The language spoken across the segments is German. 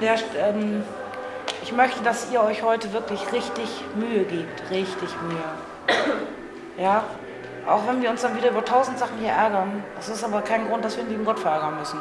Der, ähm, ich möchte, dass ihr euch heute wirklich richtig Mühe gebt. Richtig Mühe. Ja? Auch wenn wir uns dann wieder über tausend Sachen hier ärgern. Das ist aber kein Grund, dass wir den lieben Gott verärgern müssen.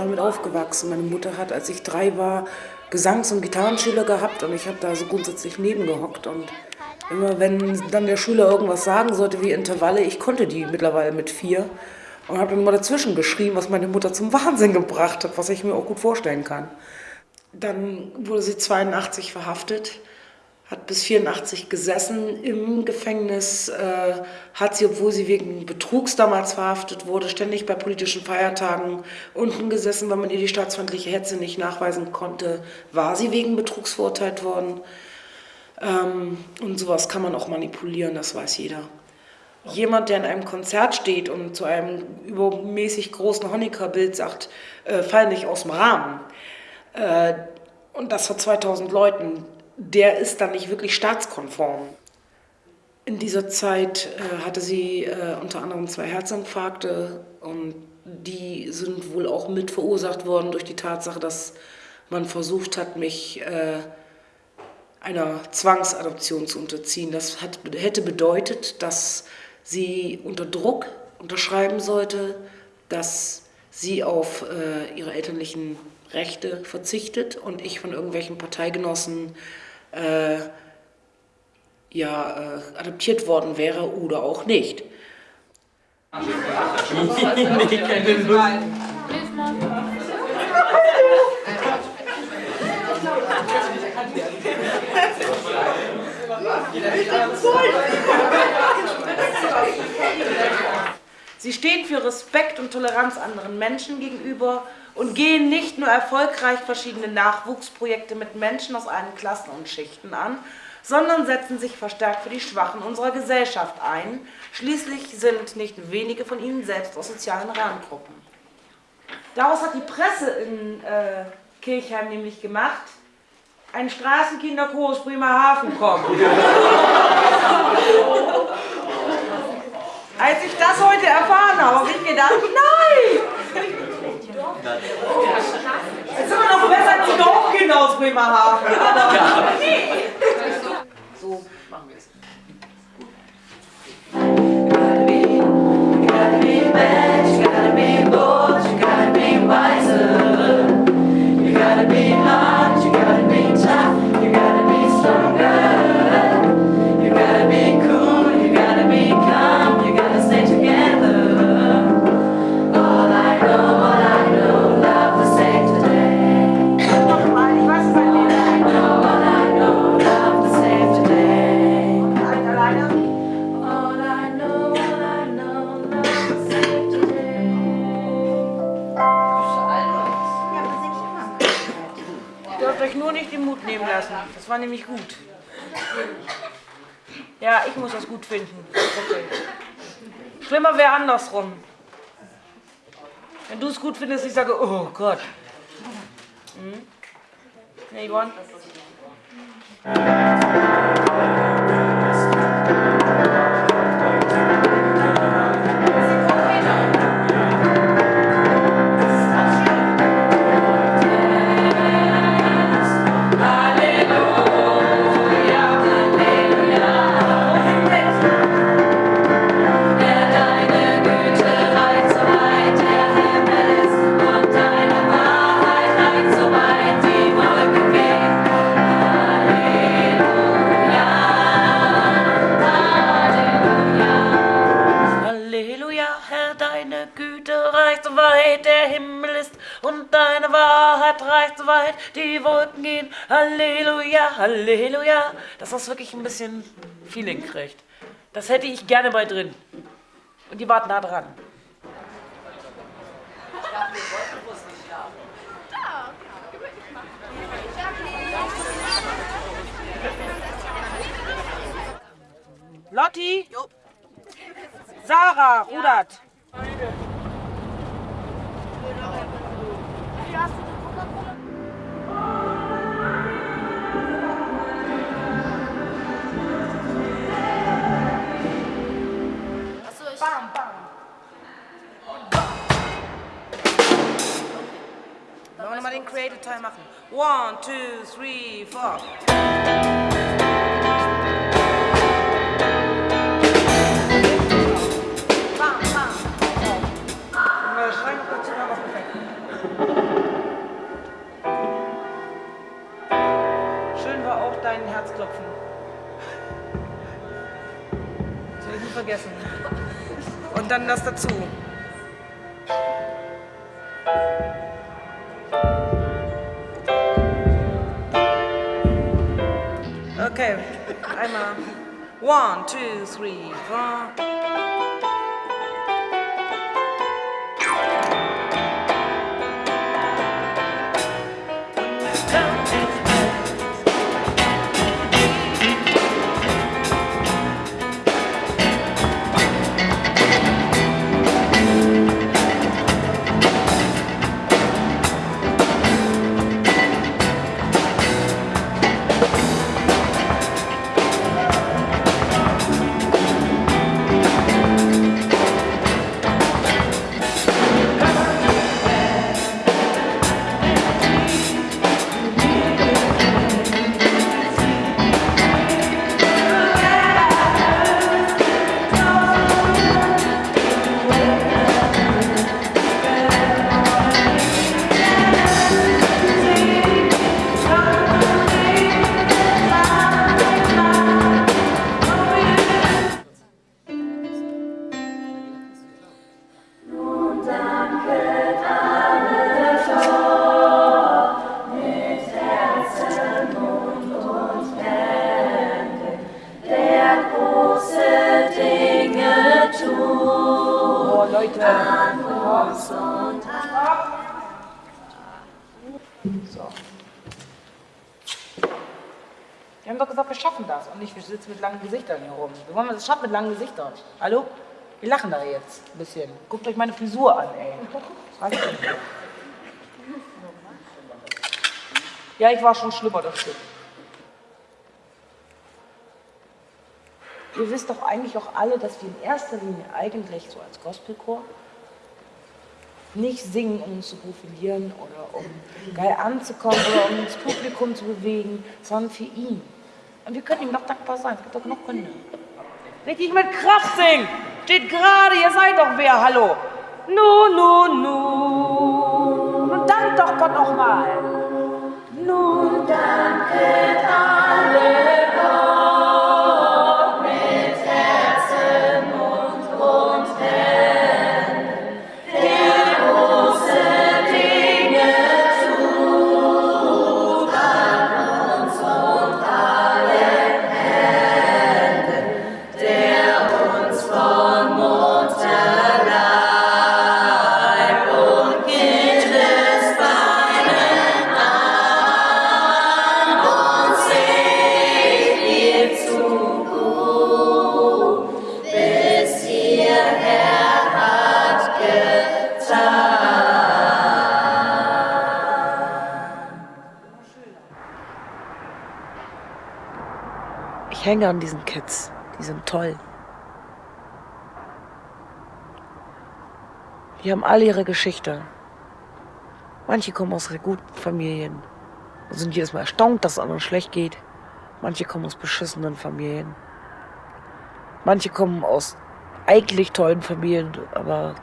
Damit aufgewachsen. Meine Mutter hat, als ich drei war, Gesangs- und Gitarrenschüler gehabt und ich habe da so grundsätzlich nebengehockt und immer wenn dann der Schüler irgendwas sagen sollte wie Intervalle, ich konnte die mittlerweile mit vier und habe dann immer dazwischen geschrien, was meine Mutter zum Wahnsinn gebracht hat, was ich mir auch gut vorstellen kann. Dann wurde sie 82 verhaftet, hat bis 84 gesessen im Gefängnis, äh, hat sie, obwohl sie wegen Betrugs damals verhaftet wurde, ständig bei politischen Feiertagen unten gesessen, weil man ihr die staatsfeindliche Hetze nicht nachweisen konnte, war sie wegen Betrugs verurteilt worden. Ähm, und sowas kann man auch manipulieren, das weiß jeder. jemand, der in einem Konzert steht und zu einem übermäßig großen Honecker-Bild sagt, äh, fall nicht aus dem Rahmen, äh, und das vor 2000 Leuten, der ist dann nicht wirklich staatskonform. In dieser Zeit äh, hatte sie äh, unter anderem zwei Herzinfarkte und die sind wohl auch mit verursacht worden durch die Tatsache, dass man versucht hat, mich äh, einer Zwangsadoption zu unterziehen. Das hat, hätte bedeutet, dass sie unter Druck unterschreiben sollte, dass sie auf äh, ihre elterlichen Rechte verzichtet und ich von irgendwelchen Parteigenossen äh, ja, äh, adoptiert worden wäre oder auch nicht. Sie stehen für Respekt und Toleranz anderen Menschen gegenüber und gehen nicht nur erfolgreich verschiedene Nachwuchsprojekte mit Menschen aus allen Klassen und Schichten an, sondern setzen sich verstärkt für die Schwachen unserer Gesellschaft ein. Schließlich sind nicht wenige von ihnen selbst aus sozialen Randgruppen. Daraus hat die Presse in äh, Kirchheim nämlich gemacht, ein Straßenkinderchor aus Bremerhaven kommt. Als ich das heute erfahren habe, habe ich gedacht, nein! Es ist immer noch besser als die Dorfkinder aus Bremerhaven. Nee. So machen wir es. Gotta be, gotta be andersrum. Wenn du es gut findest, ich sage, oh Gott. Hm? Nee, Johann? Weit, die Wolken gehen. Halleluja, Halleluja. Dass das wirklich ein bisschen Feeling kriegt. Das hätte ich gerne mal drin. Und die warten da dran. Lotti? Sarah, rudert. Bam, Wir mal den Creative Teil machen? One, two, three, four. Schön war auch dein Herzklopfen. Das will ich nie vergessen. Und dann das dazu. Einmal. One, two, three, four. Wir sitzen mit langen Gesichtern hier rum. Wir wollen das schaffen mit langen Gesichtern. Hallo? Wir lachen da jetzt ein bisschen. Guckt euch meine Frisur an, ey. Was denn? Ja, ich war schon schlimmer, das stimmt. Ihr wisst doch eigentlich auch alle, dass wir in erster Linie eigentlich so als Gospelchor nicht singen, um uns zu profilieren oder um geil anzukommen oder um das Publikum zu bewegen, sondern für ihn. Und wir können ihm noch dankbar sein. Es gibt doch genug Gründe. Richtig mit Kraft singen. Steht gerade, ihr seid doch wer, hallo. Nu, nu, nu. Und dankt doch Gott noch mal. Nun danket alle. Hänge an diesen Kids. Die sind toll. Die haben alle ihre Geschichte. Manche kommen aus guten Familien und sind jedes Mal erstaunt, dass es anderen schlecht geht. Manche kommen aus beschissenen Familien. Manche kommen aus eigentlich tollen Familien, aber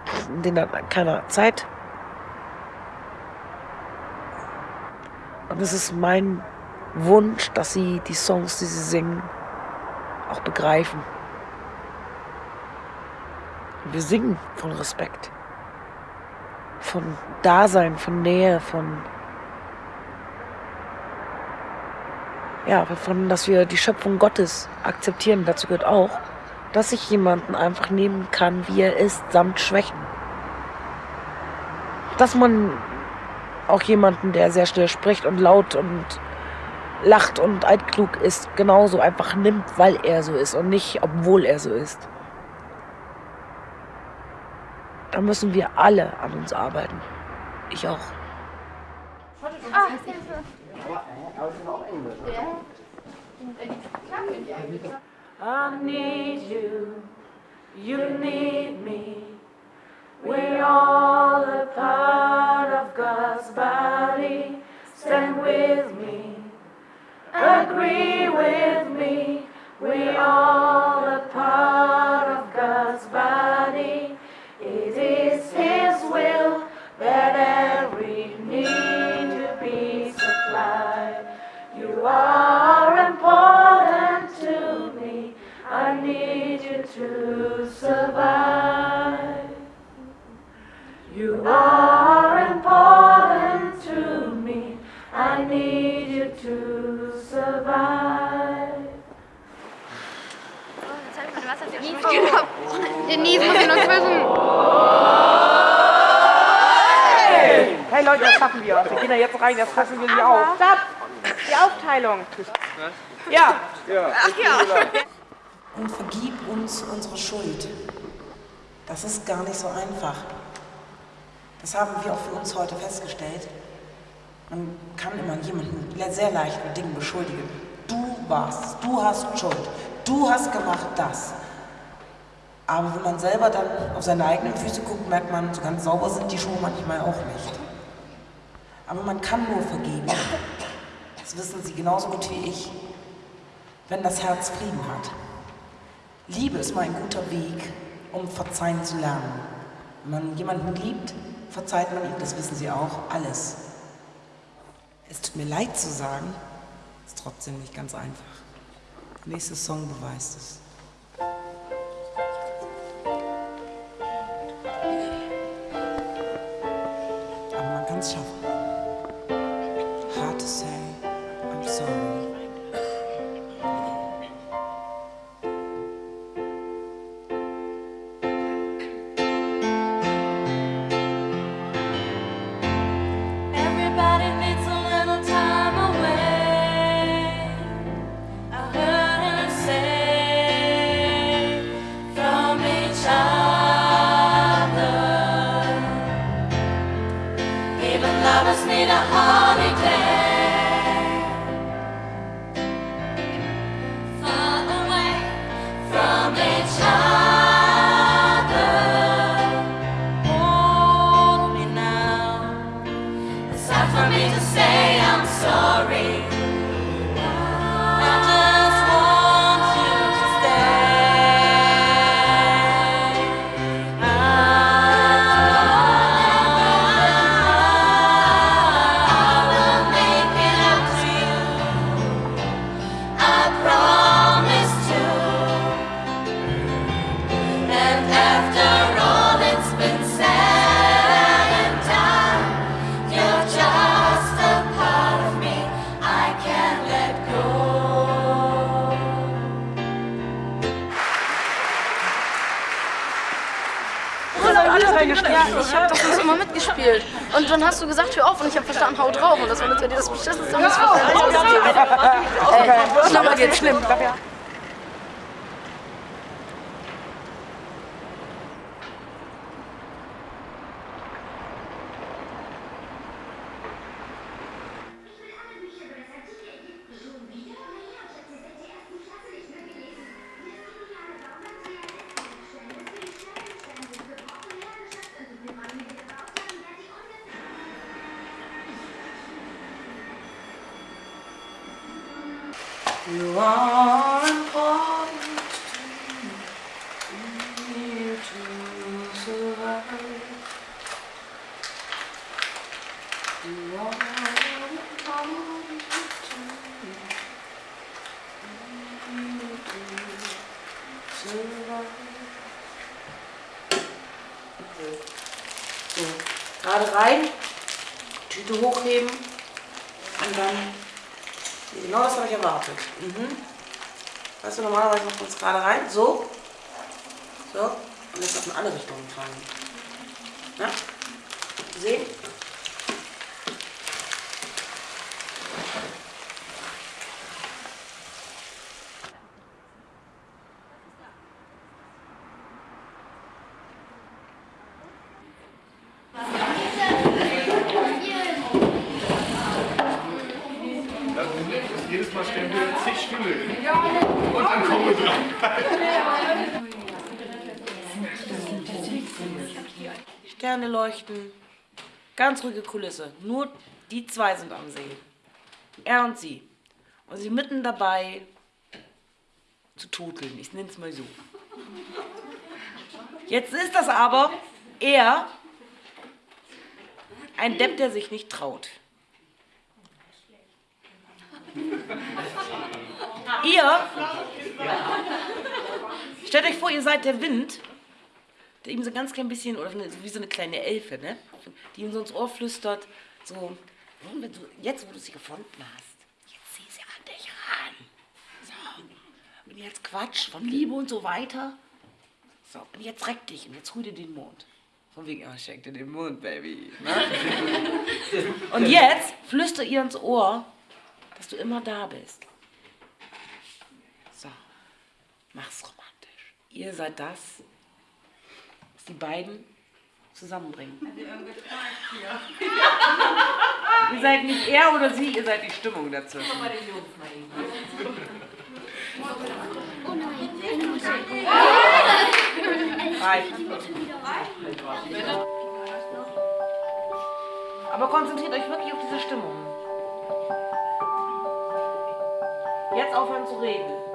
denen hat keiner Zeit. Und es ist mein Wunsch, dass sie die Songs, die sie singen, auch begreifen. Wir singen von Respekt, von Dasein, von Nähe, von ja, von, dass wir die Schöpfung Gottes akzeptieren. Dazu gehört auch, dass ich jemanden einfach nehmen kann, wie er ist, samt Schwächen. Dass man auch jemanden, der sehr schnell spricht und laut und lacht und altklug ist, genauso einfach nimmt, weil er so ist und nicht, obwohl er so ist. Da müssen wir alle an uns arbeiten. Ich auch. I need you, you need me. We're all a part of God's body. Stand with me. Agree with me. We all a part of God's body. It is His will that every need to be supplied. You are important to me. I need you to survive. You are important to me. I need you to survive. Denise muss ihn uns wissen. Hey Leute, das schaffen wir. Wir gehen da jetzt rein, das fressen wir sie auf. Stopp! Die Aufteilung. Ja. Ach ja. Und vergib uns unsere Schuld. Das ist gar nicht so einfach. Das haben wir auch für uns heute festgestellt. Man kann immer jemanden sehr leicht mit Dingen beschuldigen. Du warst, du hast Schuld, du hast gemacht das. Aber wenn man selber dann auf seine eigenen Füße guckt, merkt man, so ganz sauber sind die Schuhe manchmal auch nicht. Aber man kann nur vergeben. Das wissen Sie genauso gut wie ich, wenn das Herz Frieden hat. Liebe ist mal ein guter Weg, um verzeihen zu lernen. Wenn man jemanden liebt, verzeiht man ihm, das wissen Sie auch, alles. Es tut mir leid zu sagen, ist trotzdem nicht ganz einfach. Der nächste Song beweist es. Aber man kann es schaffen. Hard to say, I'm sorry. Ja, ich hab doch sonst immer mitgespielt. Und dann hast du gesagt, hör auf und ich hab verstanden, hau drauf. Und das war natürlich das beschissenste, was ich ausgegeben habe. Schlimmer geht's schlimm. Und dann Genau das habe ich erwartet. Mhm. Weißt du, normalerweise macht man es gerade rein. So. So. Und jetzt auf eine andere Richtung fallen. Ja? Sehen? Jedes Mal stellen wir zig Stühle hin. Und dann kommen wir dran. Leuchten. Ganz ruhige Kulisse. Nur die zwei sind am See. Er und sie. Und sie mitten dabei zu tuteln. Ich nenne es mal so. Jetzt ist das aber er ein Depp, der sich nicht traut. Ihr, stellt euch vor, ihr seid der Wind, ihm so ganz klein bisschen, oder so wie so eine kleine Elfe, ne? die ihm so ins Ohr flüstert, so, "Nun, wenn du, jetzt wo du sie gefunden hast, jetzt zieh sie an dich ran. So, und jetzt Quatsch von Liebe und so weiter. So, und jetzt reck dich und jetzt hol dir den Mond. Von wegen, oh, schenk dir den Mond, Baby. Ne? und jetzt flüster ihr ins Ohr, dass du immer da bist. So, mach's romantisch. Ihr seid das, die beiden zusammenbringen. ihr seid nicht er oder sie, ihr seid die Stimmung dazwischen. Reicht. Aber konzentriert euch wirklich auf diese Stimmung. Jetzt aufhören zu reden.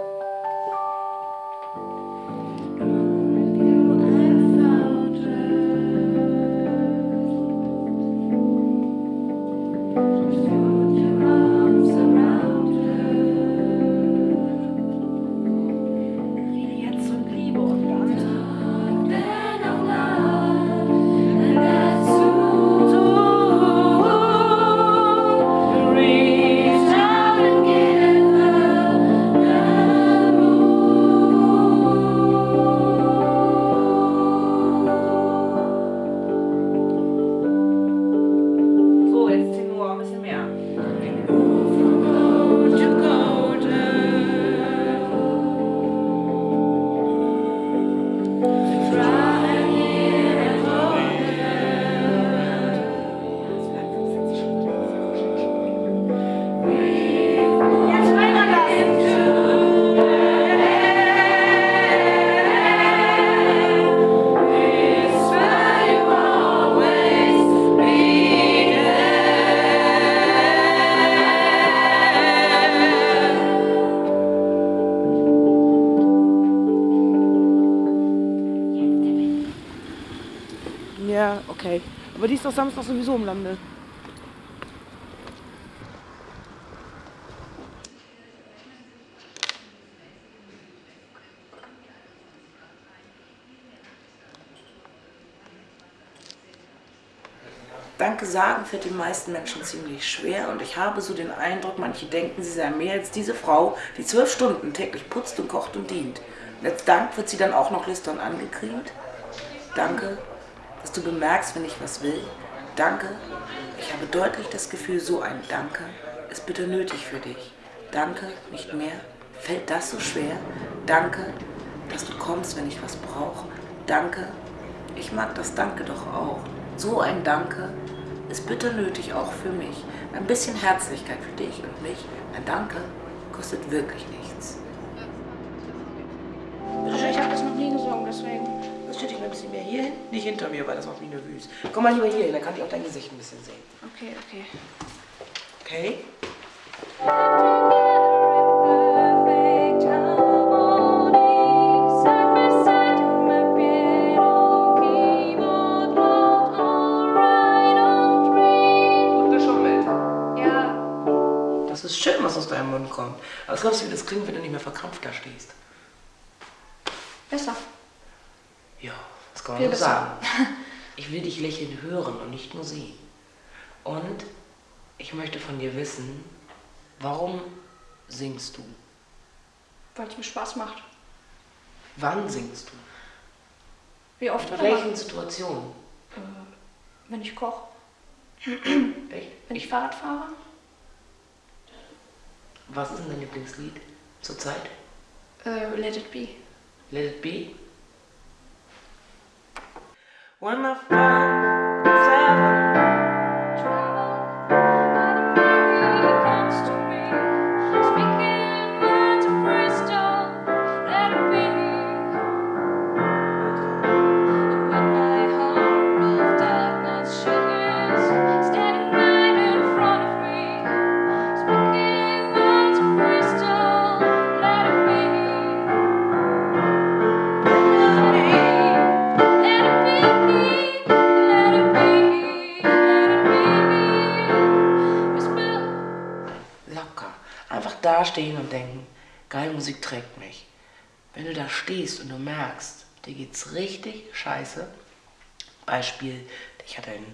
Doch Samstag sowieso im Lande. Danke sagen fällt den meisten Menschen ziemlich schwer und ich habe so den Eindruck, manche denken, sie seien mehr als diese Frau, die zwölf Stunden täglich putzt und kocht und dient. Und als Dank wird sie dann auch noch lüstern angekriegt. Danke, dass du bemerkst, wenn ich was will. Danke, ich habe deutlich das Gefühl, so ein Danke ist bitte nötig für dich. Danke, nicht mehr. Fällt das so schwer? Danke, dass du kommst, wenn ich was brauche. Danke, ich mag das Danke doch auch. So ein Danke ist bitte nötig auch für mich. Ein bisschen Herzlichkeit für dich und mich. Ein Danke kostet wirklich nichts. Hier hin. Nicht hinter mir, weil das macht mich nervös. Komm mal lieber hier hin, dann kann ich auch dein Gesicht ein bisschen sehen. Okay, okay. Okay? Das ist schön, was aus deinem Mund kommt. Aber was glaubst du, wie das klingt, wenn du nicht mehr verkrampft da stehst? Besser. Ja, das kann man Viel sagen. Ich will dich lächeln hören und nicht nur sehen. Und ich möchte von dir wissen, warum singst du? Weil es mir Spaß macht. Wann singst du? Wie oft In oder wann? welchen Situationen? Wenn ich koche. Wenn ich Fahrrad fahre. Was ist denn dein Lieblingslied zurzeit? Äh, let it be. Let it be? When the fun Dastehen und denken, geile Musik trägt mich. Wenn du da stehst und du merkst, dir geht's richtig scheiße, Beispiel, dich hat dein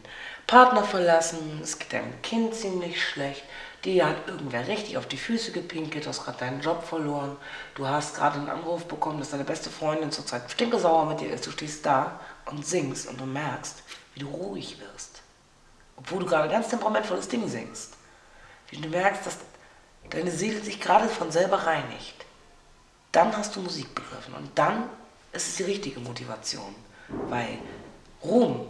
Partner verlassen, es geht deinem Kind ziemlich schlecht, dir hat irgendwer richtig auf die Füße gepinkelt, du hast gerade deinen Job verloren, du hast gerade einen Anruf bekommen, dass deine beste Freundin zurzeit stinkesauer mit dir ist, du stehst da und singst und du merkst, wie du ruhig wirst. Obwohl du gerade ein ganz temperamentvolles Ding singst. Wie du merkst, dass deine Seele sich gerade von selber reinigt. Dann hast du Musik begriffen und dann ist es die richtige Motivation. Weil Ruhm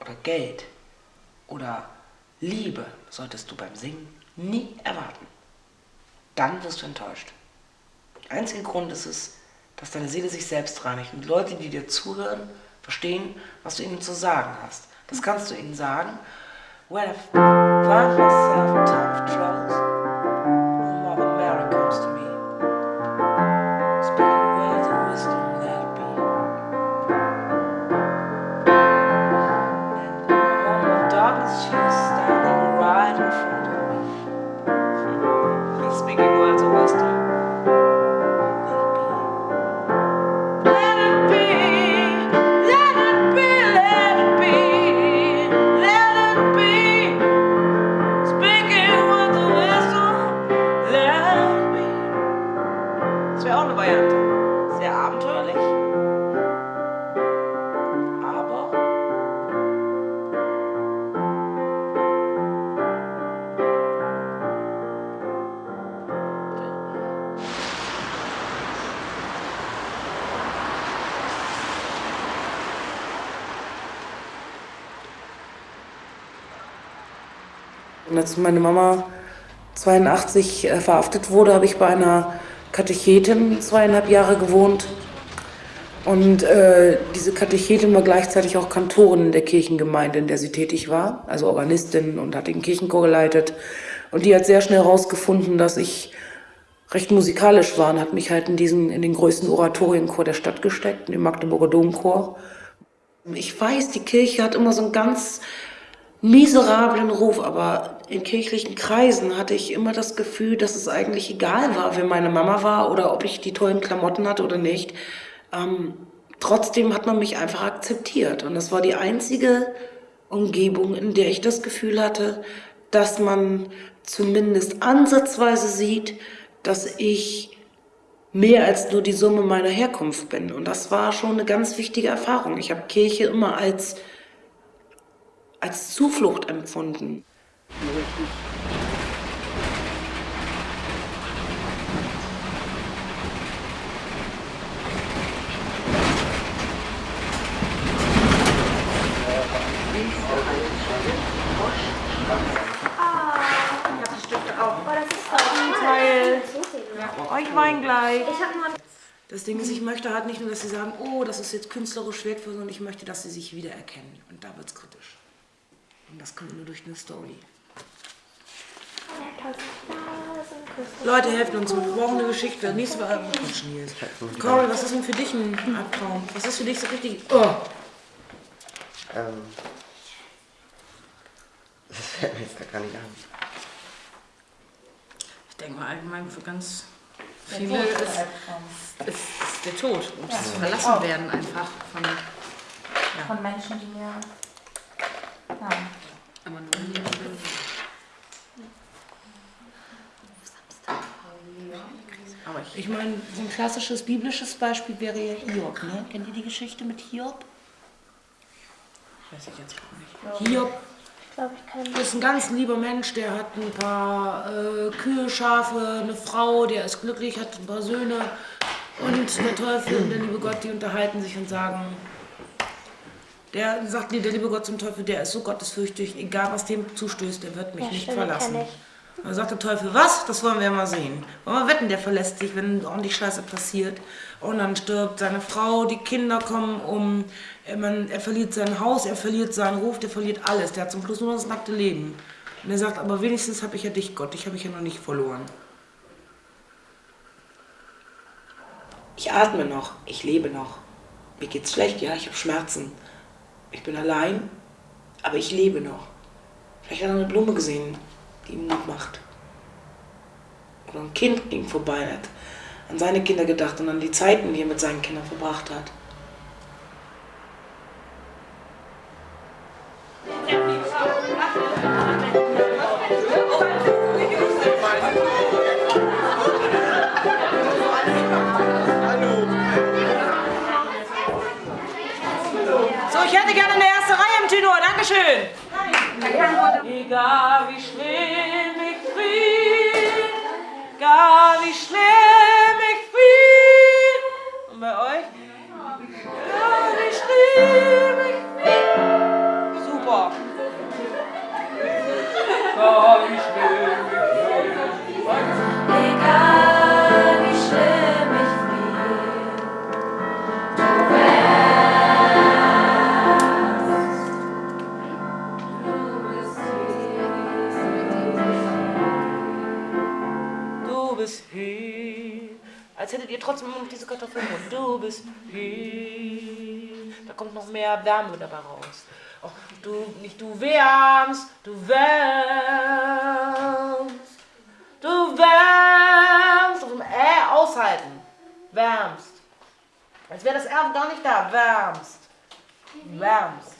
oder Geld oder Liebe solltest du beim Singen nie erwarten. Dann wirst du enttäuscht. Der einzige Grund ist es, dass deine Seele sich selbst reinigt und Leute, die dir zuhören, verstehen, was du ihnen zu sagen hast. Das kannst du ihnen sagen. When I find myself time of troubles, als meine Mama 82 äh, verhaftet wurde, habe ich bei einer Katechetin zweieinhalb Jahre gewohnt. Und äh, diese Katechetin war gleichzeitig auch Kantorin in der Kirchengemeinde, in der sie tätig war, also Organistin und hat den Kirchenchor geleitet. Und die hat sehr schnell herausgefunden, dass ich recht musikalisch war und hat mich halt in diesen, in den größten Oratorienchor der Stadt gesteckt, in den Magdeburger Domchor. Ich weiß, die Kirche hat immer so einen ganz miserablen Ruf, aber in kirchlichen Kreisen hatte ich immer das Gefühl, dass es eigentlich egal war, wer meine Mama war oder ob ich die tollen Klamotten hatte oder nicht. Ähm, trotzdem hat man mich einfach akzeptiert und das war die einzige Umgebung, in der ich das Gefühl hatte, dass man zumindest ansatzweise sieht, dass ich mehr als nur die Summe meiner Herkunft bin. Und das war schon eine ganz wichtige Erfahrung. Ich habe Kirche immer als, als Zuflucht empfunden. Teil. Euch Wein gleich. Das Ding ist, ich möchte halt nicht nur, dass sie sagen, oh, das ist jetzt künstlerisch wertvoll, sondern ich möchte, dass sie sich wiedererkennen. Und da wird es kritisch. Und das kommt nur durch eine Story. Leute, helft uns, wir brauchen eine Geschichte. Nächstes Mal äh. Cory, was ist denn für dich ein Albtraum? Was ist für dich so richtig... Oh. Ähm, das fällt mir jetzt gar nicht an. Ich denke mal allgemein für ganz viele ist, ist, ist der Tod und das Verlassen werden einfach von. Von Menschen, die mir. Ja. Aber nur in die ich, Ich meine, so ein klassisches biblisches Beispiel wäre ja Hiob. Ne? Kennt ihr die Geschichte mit Hiob? weiß ich jetzt auch nicht. Hiob ist ein ganz lieber Mensch, der hat ein paar äh, Kühe, Schafe, eine Frau, der ist glücklich, hat ein paar Söhne. Und der Teufel und der liebe Gott, die unterhalten sich und sagen, der sagt, der liebe Gott zum Teufel, der ist so gottesfürchtig, egal was dem zustößt, der wird mich Ja, nicht stimmt, verlassen. Ich. Dann sagt der Teufel, was? Das wollen wir ja mal sehen. Wollen wir wetten, der verlässt sich, wenn ordentlich Scheiße passiert. Und dann stirbt seine Frau, die Kinder kommen um, er, man, er verliert sein Haus, er verliert seinen Ruf, der verliert alles. Der hat zum Schluss nur das nackte Leben. Und er sagt, aber wenigstens habe ich ja dich, Gott, dich habe ich ja noch nicht verloren. Ich atme noch, ich lebe noch. Mir geht's schlecht, ja, ich habe Schmerzen. Ich bin allein, aber ich lebe noch. Vielleicht hat er eine Blume gesehen, ihm Mut macht. Oder ein Kind ging vorbei, hat an seine Kinder gedacht und an die Zeiten, die er mit seinen Kindern verbracht hat. So, ich hätte gerne eine erste Reihe im Tenor. Dankeschön. Egal wie schlimm ich fühl, Ihr trotzdem immer noch diese Kartoffeln im Mund. Du bist hier. Da kommt noch mehr Wärme dabei raus. Oh, du, nicht du wärmst, du wärmst. Du wärmst. Dem Äh aushalten. Wärmst. Als wäre das R gar nicht da. Wärmst. Wärmst.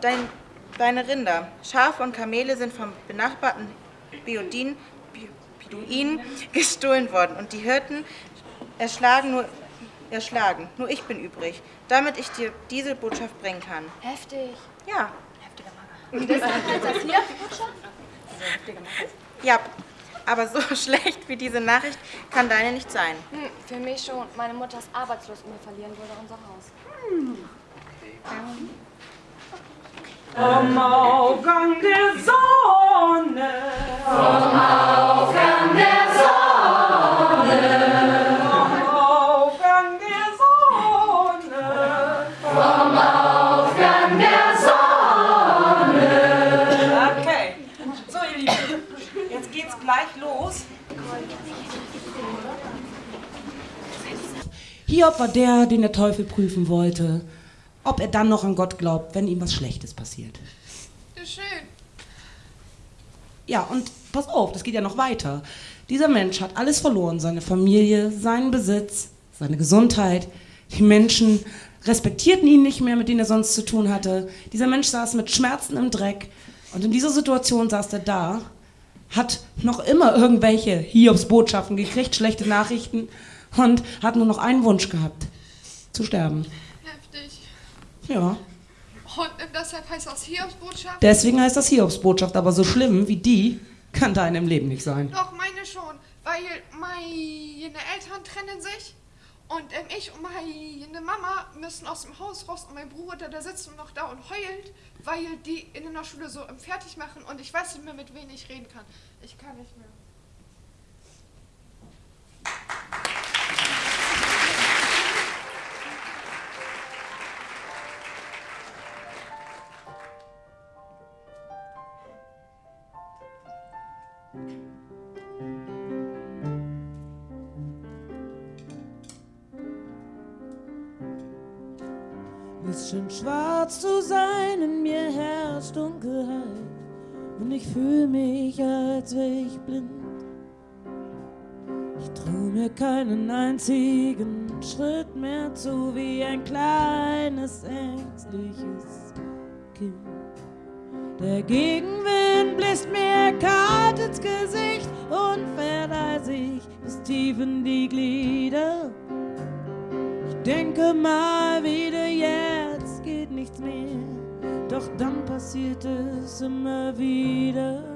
dein, deine Rinder, Schafe und Kamele sind vom benachbarten Beodin, Bi- Beduinen gestohlen worden und die Hirten erschlagen nur, erschlagen. Nur ich bin übrig, damit ich dir diese Botschaft bringen kann. Heftig. Ja. Und deshalb ist das hier die Botschaft? Ja, aber so schlecht wie diese Nachricht kann deine nicht sein. Hm, für mich schon. Meine Mutter ist arbeitslos und wir verlieren wohl unser Haus. Vom Aufgang der Sonne. Vom Aufgang der Sonne. Vom Aufgang der Sonne. Vom Aufgang der Sonne. Okay. So, ihr Lieben, jetzt geht's gleich los. Hiob war der, den der Teufel prüfen wollte, ob er dann noch an Gott glaubt, wenn ihm was Schlechtes passiert. Schön. Ja, und pass auf, das geht ja noch weiter. Dieser Mensch hat alles verloren, seine Familie, seinen Besitz, seine Gesundheit. Die Menschen respektierten ihn nicht mehr, mit denen er sonst zu tun hatte. Dieser Mensch saß mit Schmerzen im Dreck. Und in dieser Situation saß er da, hat noch immer irgendwelche Hiobs-Botschaften gekriegt, schlechte Nachrichten und hat nur noch einen Wunsch gehabt, zu sterben. Ja, Und deshalb heißt das Hiobsbotschaft? deswegen heißt das Hiobs-Botschaft, aber so schlimm wie die kann deine im Leben nicht sein. Doch, meine schon. Weil meine Eltern trennen sich. Und ähm, ich und meine Mama müssen aus dem Haus raus und mein Bruder, der sitzt nur noch da und heult, weil die in der Schule so ähm, fertig machen und ich weiß nicht mehr, mit wem ich reden kann. Ich kann nicht mehr. Schwarz zu sein, in mir herrscht Dunkelheit und ich fühle mich, als wär ich blind. Ich trau mir keinen einzigen Schritt mehr zu, wie ein kleines, ängstliches Kind. Der Gegenwind bläst mir kalt ins Gesicht und fährt eisig bis tief in die Glieder. Ich denke mal wieder, Doch dann passiert es immer wieder.